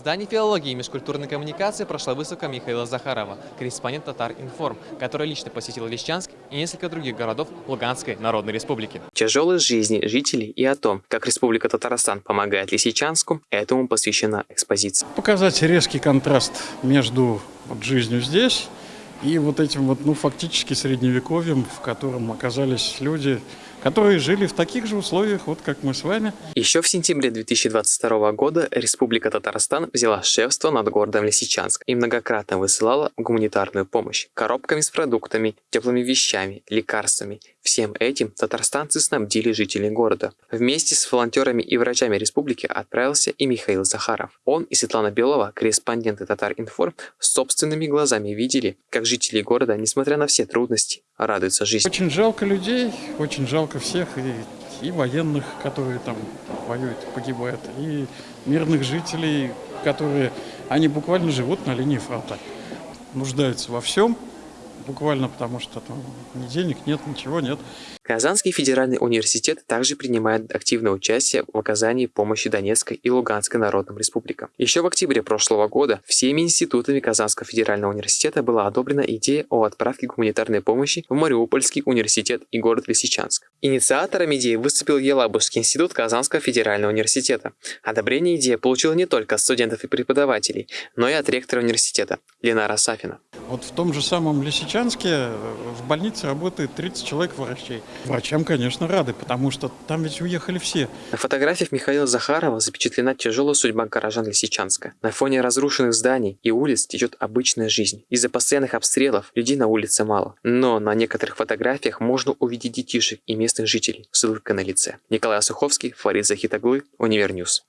здании филологии и межкультурной коммуникации прошла выставка Михаила Захарова, корреспондент Татар Информ, который лично посетил Лисичанск и несколько других городов Луганской Народной Республики. Тяжелой жизни жителей и о том, как Республика Татарстан помогает Лисичанску, этому посвящена экспозиция. Показать резкий контраст между вот, жизнью здесь и вот этим вот, ну, фактически средневековьем, в котором оказались люди, которые жили в таких же условиях, вот как мы с вами. Еще в сентябре 2022 года Республика Татарстан взяла шефство над городом Лисичанск и многократно высылала гуманитарную помощь коробками с продуктами, теплыми вещами, лекарствами. Всем этим татарстанцы снабдили жителей города. Вместе с волонтерами и врачами республики отправился и Михаил Захаров. Он и Светлана Белова, корреспонденты Татар-Информ, собственными глазами видели, как жители города, несмотря на все трудности, радуются жизни. Очень жалко людей, очень жалко всех, и, и военных, которые там воюют, погибают, и мирных жителей, которые, они буквально живут на линии фронта, нуждаются во всем, буквально потому что там ни денег нет, ничего нет. Казанский федеральный университет также принимает активное участие в оказании помощи Донецкой и Луганской народным республикам. Еще в октябре прошлого года всеми институтами Казанского федерального университета была одобрена идея о отправке гуманитарной помощи в Мариупольский университет и город Лисичанск. Инициатором идеи выступил Елабужский институт Казанского федерального университета. Одобрение идеи получила не только от студентов и преподавателей, но и от ректора университета Ленара Сафина. Вот в том же самом Лисичанске э, в больнице работает 30 человек врачей. Врачам, конечно, рады, потому что там ведь уехали все. На фотографиях Михаила Захарова запечатлена тяжелая судьба горожан Лисичанска. На фоне разрушенных зданий и улиц течет обычная жизнь. Из-за постоянных обстрелов людей на улице мало. Но на некоторых фотографиях можно увидеть детишек и местных жителей с улыбкой на лице. Николай Суховский, Фарид Захитаглы, UniverNews.